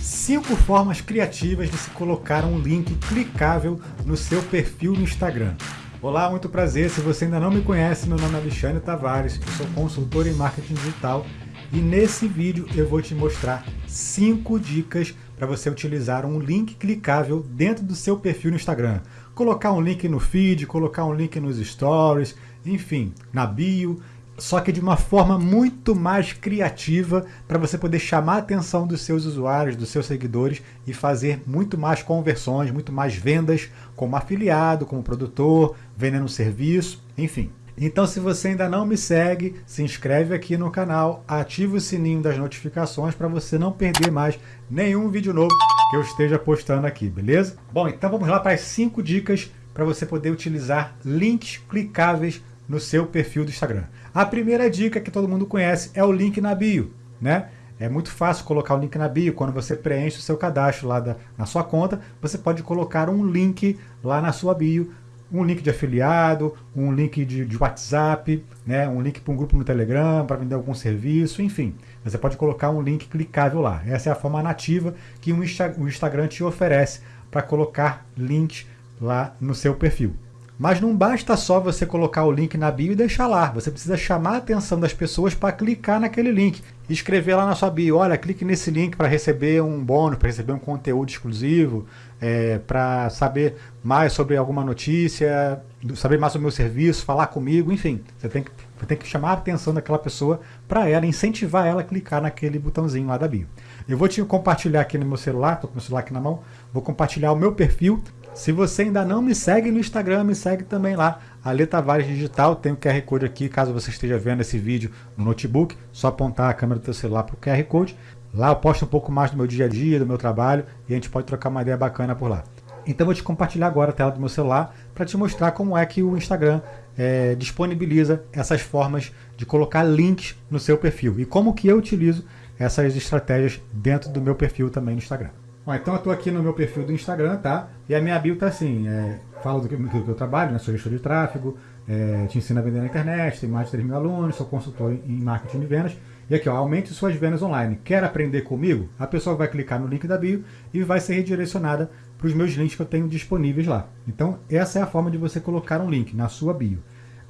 5 formas criativas de se colocar um link clicável no seu perfil no Instagram. Olá, muito prazer. Se você ainda não me conhece, meu nome é Alexandre Tavares, eu sou consultor em marketing digital e nesse vídeo eu vou te mostrar 5 dicas para você utilizar um link clicável dentro do seu perfil no Instagram. Colocar um link no feed, colocar um link nos stories, enfim, na bio só que de uma forma muito mais criativa para você poder chamar a atenção dos seus usuários, dos seus seguidores e fazer muito mais conversões, muito mais vendas como afiliado, como produtor, vendendo serviço, enfim. Então se você ainda não me segue, se inscreve aqui no canal, ativa o sininho das notificações para você não perder mais nenhum vídeo novo que eu esteja postando aqui, beleza? Bom, então vamos lá para as 5 dicas para você poder utilizar links clicáveis no seu perfil do Instagram. A primeira dica que todo mundo conhece é o link na bio, né? É muito fácil colocar o link na bio. Quando você preenche o seu cadastro lá da, na sua conta, você pode colocar um link lá na sua bio, um link de afiliado, um link de, de WhatsApp, né? um link para um grupo no Telegram, para vender algum serviço, enfim. Você pode colocar um link clicável lá. Essa é a forma nativa que o Instagram te oferece para colocar links lá no seu perfil. Mas não basta só você colocar o link na bio e deixar lá. Você precisa chamar a atenção das pessoas para clicar naquele link. Escrever lá na sua bio, olha, clique nesse link para receber um bônus, para receber um conteúdo exclusivo, é, para saber mais sobre alguma notícia, saber mais sobre o meu serviço, falar comigo, enfim. Você tem que, tem que chamar a atenção daquela pessoa para ela, incentivar ela a clicar naquele botãozinho lá da bio. Eu vou te compartilhar aqui no meu celular, estou com o meu celular aqui na mão, vou compartilhar o meu perfil se você ainda não me segue no Instagram, me segue também lá, Ale Tavares Digital, tem o QR Code aqui, caso você esteja vendo esse vídeo no notebook, só apontar a câmera do seu celular para o QR Code. Lá eu posto um pouco mais do meu dia a dia, do meu trabalho, e a gente pode trocar uma ideia bacana por lá. Então vou te compartilhar agora a tela do meu celular para te mostrar como é que o Instagram é, disponibiliza essas formas de colocar links no seu perfil e como que eu utilizo essas estratégias dentro do meu perfil também no Instagram. Bom, então eu estou aqui no meu perfil do Instagram, tá? E a minha bio tá assim, é, falo do que, do que eu trabalho, né? Sou gestor de tráfego, é, te ensino a vender na internet, tenho mais de 3 mil alunos, sou consultor em marketing de vendas. E aqui, ó, aumente suas vendas online. Quer aprender comigo? A pessoa vai clicar no link da bio e vai ser redirecionada para os meus links que eu tenho disponíveis lá. Então, essa é a forma de você colocar um link na sua bio.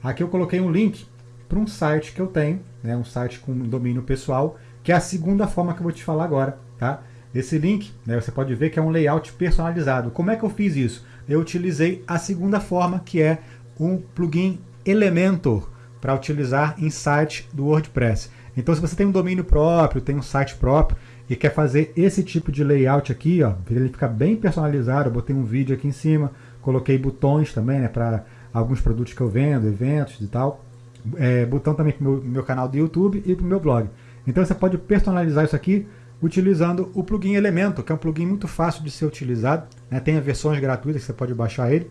Aqui eu coloquei um link para um site que eu tenho, né, um site com domínio pessoal, que é a segunda forma que eu vou te falar agora, tá? Esse link, né, você pode ver que é um layout personalizado. Como é que eu fiz isso? Eu utilizei a segunda forma, que é um plugin Elementor, para utilizar em site do WordPress. Então se você tem um domínio próprio, tem um site próprio, e quer fazer esse tipo de layout aqui, ó, ele fica bem personalizado, eu botei um vídeo aqui em cima, coloquei botões também, né, para alguns produtos que eu vendo, eventos e tal. É, botão também para o meu, meu canal do YouTube e para o meu blog. Então você pode personalizar isso aqui utilizando o plugin Elementor, que é um plugin muito fácil de ser utilizado. Né? Tem versões gratuitas que você pode baixar ele.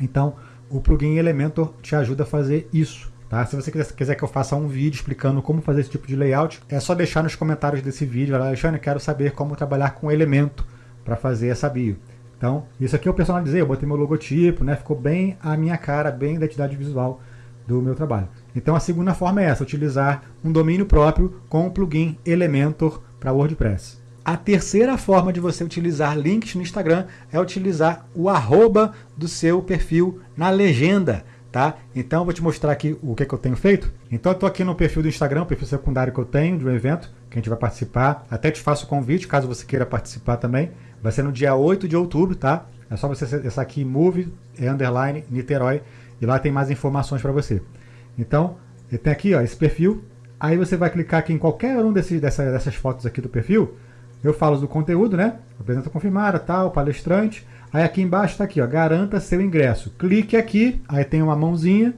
Então, o plugin Elementor te ajuda a fazer isso. Tá? Se você quiser que eu faça um vídeo explicando como fazer esse tipo de layout, é só deixar nos comentários desse vídeo. Alexandre, quero saber como trabalhar com Elemento para fazer essa bio. Então, isso aqui eu personalizei, eu botei meu logotipo, né? ficou bem a minha cara, bem a identidade visual do meu trabalho. Então a segunda forma é essa, utilizar um domínio próprio com o plugin Elementor para WordPress. A terceira forma de você utilizar links no Instagram é utilizar o arroba do seu perfil na legenda. Tá? Então eu vou te mostrar aqui o que, que eu tenho feito. Então eu estou aqui no perfil do Instagram, perfil secundário que eu tenho de um evento, que a gente vai participar. Até te faço o convite, caso você queira participar também. Vai ser no dia 8 de outubro, tá? É só você acessar aqui Move, underline, Niterói, e lá tem mais informações para você. Então, tem aqui ó, esse perfil, Aí você vai clicar aqui em qualquer um desses, dessa, dessas fotos aqui do perfil. Eu falo do conteúdo, né? Apresenta confirmada, tal, palestrante. Aí aqui embaixo está aqui, ó, garanta seu ingresso. Clique aqui, aí tem uma mãozinha,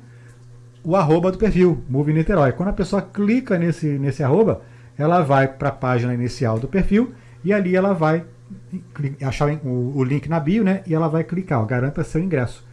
o arroba do perfil, Move Niterói. Quando a pessoa clica nesse, nesse arroba, ela vai para a página inicial do perfil e ali ela vai achar o, link na bio, né? E ela vai clicar, ó, garanta seu ingresso.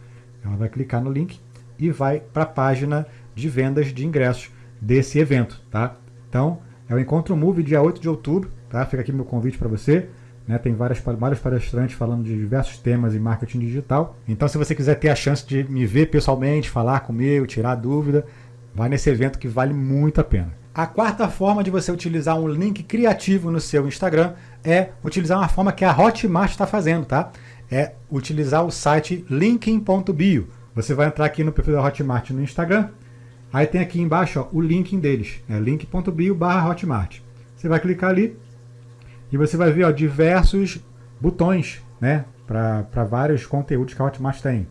Ela vai clicar no link e vai para a página de vendas de ingressos desse evento, tá? Então, é o Encontro Move, dia 8 de outubro, tá? Fica aqui meu convite para você. Né, tem várias, vários palestrantes falando de diversos temas em marketing digital. Então, se você quiser ter a chance de me ver pessoalmente, falar comigo, tirar dúvida, Vai nesse evento que vale muito a pena. A quarta forma de você utilizar um link criativo no seu Instagram é utilizar uma forma que a Hotmart está fazendo, tá? É utilizar o site linkin.bio. Você vai entrar aqui no perfil da Hotmart no Instagram, aí tem aqui embaixo ó, o link deles, é link.bio barra Hotmart. Você vai clicar ali e você vai ver ó, diversos botões né, para vários conteúdos que a Hotmart tem.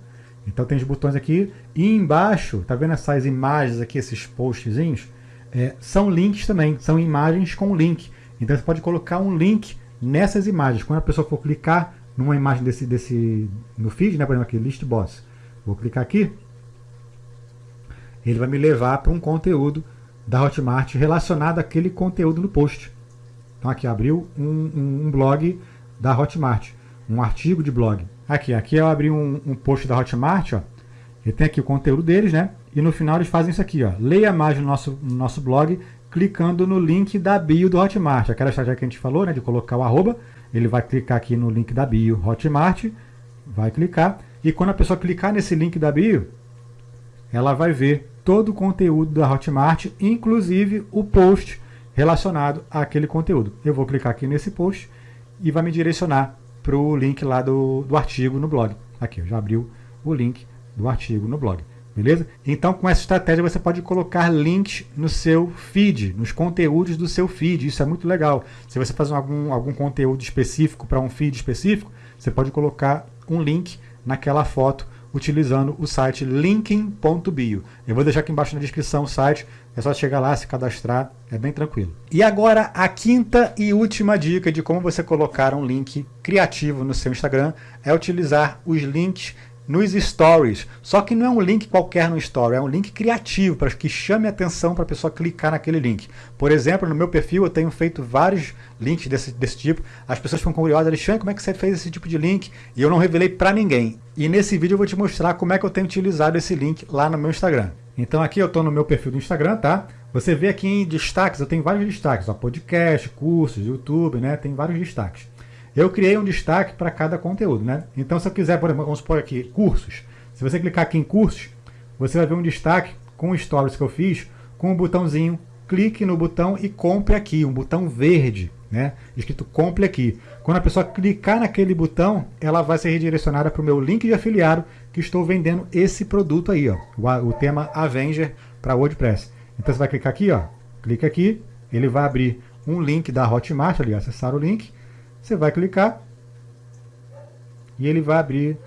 Então tem os botões aqui e embaixo, tá vendo essas imagens aqui, esses postzinhos? É, são links também, são imagens com link. Então você pode colocar um link nessas imagens. Quando a pessoa for clicar numa imagem desse, desse no feed, né, por exemplo aqui, list boss, vou clicar aqui, ele vai me levar para um conteúdo da Hotmart relacionado àquele conteúdo no post. Então aqui abriu um, um, um blog da Hotmart, um artigo de blog. Aqui, aqui eu abri um, um post da Hotmart, ó. Ele tem aqui o conteúdo deles, né? E no final eles fazem isso aqui, ó. Leia mais no nosso, no nosso blog clicando no link da bio do Hotmart. Aquela estratégia que a gente falou, né? De colocar o arroba. Ele vai clicar aqui no link da bio Hotmart, vai clicar. E quando a pessoa clicar nesse link da bio, ela vai ver todo o conteúdo da Hotmart, inclusive o post relacionado àquele conteúdo. Eu vou clicar aqui nesse post e vai me direcionar para o link lá do, do artigo no blog. Aqui, já abriu o link do artigo no blog. Beleza? Então, com essa estratégia, você pode colocar links no seu feed, nos conteúdos do seu feed. Isso é muito legal. Se você faz algum, algum conteúdo específico para um feed específico, você pode colocar um link naquela foto utilizando o site linking.bio. Eu vou deixar aqui embaixo na descrição o site, é só chegar lá, se cadastrar, é bem tranquilo. E agora a quinta e última dica de como você colocar um link criativo no seu Instagram é utilizar os links nos stories. Só que não é um link qualquer no story, é um link criativo para que chame atenção para a pessoa clicar naquele link. Por exemplo, no meu perfil eu tenho feito vários links desse, desse tipo. As pessoas ficam curiosas, Alexandre, como é que você fez esse tipo de link? E eu não revelei para ninguém. E nesse vídeo eu vou te mostrar como é que eu tenho utilizado esse link lá no meu Instagram. Então aqui eu estou no meu perfil do Instagram, tá? Você vê aqui em destaques, eu tenho vários destaques, ó, podcast, cursos, YouTube, né? Tem vários destaques. Eu criei um destaque para cada conteúdo, né? Então, se eu quiser, por exemplo, vamos supor aqui, cursos. Se você clicar aqui em cursos, você vai ver um destaque com stories que eu fiz, com um botãozinho, clique no botão e compre aqui, um botão verde, né? Escrito compre aqui. Quando a pessoa clicar naquele botão, ela vai ser redirecionada para o meu link de afiliado que estou vendendo esse produto aí, ó, o, o tema Avenger para WordPress. Então você vai clicar aqui, ó, clica aqui, ele vai abrir um link da Hotmart ali, acessar o link, você vai clicar e ele vai abrir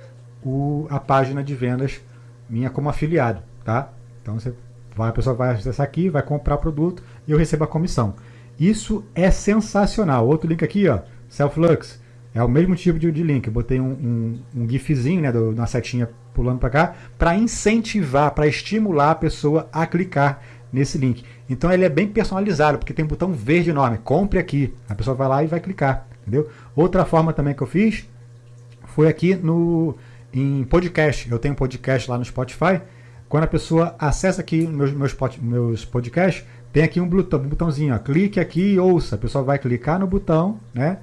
o, a página de vendas minha como afiliado, tá? Então você vai, a pessoa vai acessar aqui, vai comprar o produto e eu recebo a comissão. Isso é sensacional. Outro link aqui, ó, Selflux. É o mesmo tipo de, de link. Eu botei um, um, um gifzinho, né, do, uma setinha pulando para cá, para incentivar, para estimular a pessoa a clicar nesse link. Então ele é bem personalizado, porque tem um botão verde enorme, compre aqui. A pessoa vai lá e vai clicar. Entendeu? Outra forma também que eu fiz foi aqui no em podcast. Eu tenho podcast lá no Spotify. Quando a pessoa acessa aqui meus, meus, meus podcasts, tem aqui um, botão, um botãozinho, ó, clique aqui e ouça. A pessoa vai clicar no botão, né?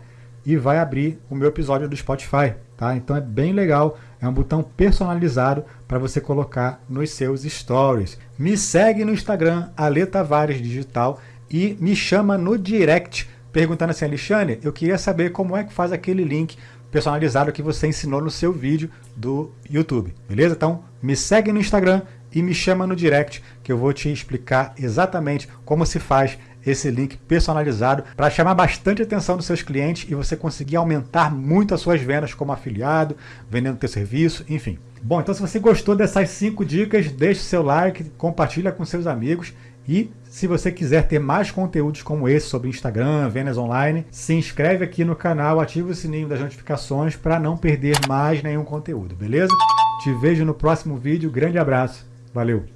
E vai abrir o meu episódio do Spotify, tá? Então é bem legal, é um botão personalizado para você colocar nos seus stories. Me segue no Instagram, Ale Tavares Digital e me chama no direct perguntando assim, Alexandre, eu queria saber como é que faz aquele link personalizado que você ensinou no seu vídeo do YouTube, beleza? Então me segue no Instagram e me chama no direct que eu vou te explicar exatamente como se faz esse link personalizado para chamar bastante atenção dos seus clientes e você conseguir aumentar muito as suas vendas como afiliado, vendendo teu serviço, enfim. Bom, então se você gostou dessas cinco dicas, deixe seu like, compartilha com seus amigos e se você quiser ter mais conteúdos como esse sobre Instagram, vendas online, se inscreve aqui no canal, ativa o sininho das notificações para não perder mais nenhum conteúdo, beleza? Te vejo no próximo vídeo, grande abraço, valeu!